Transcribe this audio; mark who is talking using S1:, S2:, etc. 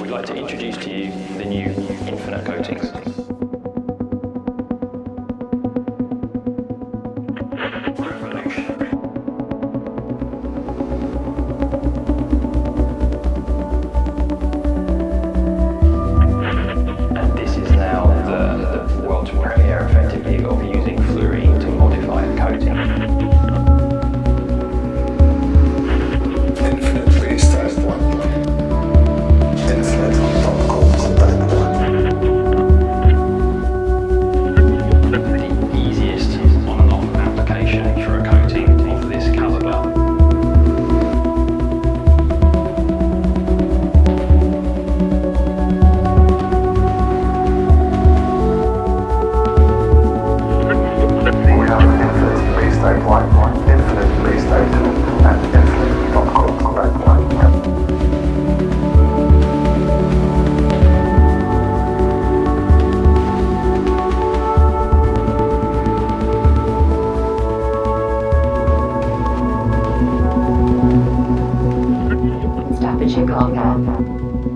S1: we'd like to introduce to you the new Infinite Coatings. 健康。